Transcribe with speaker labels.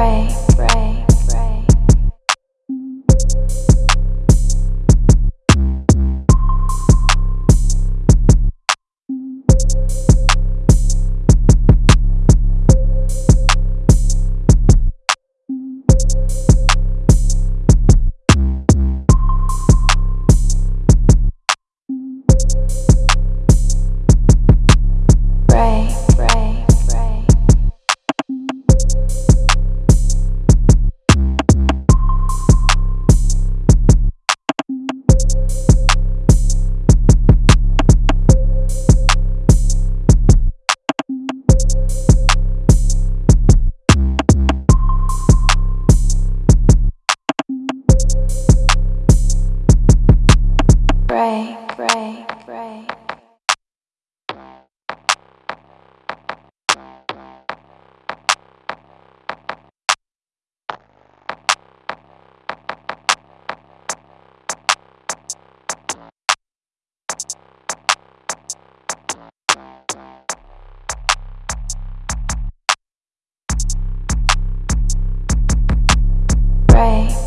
Speaker 1: pray, pray, pray. Pray. pray.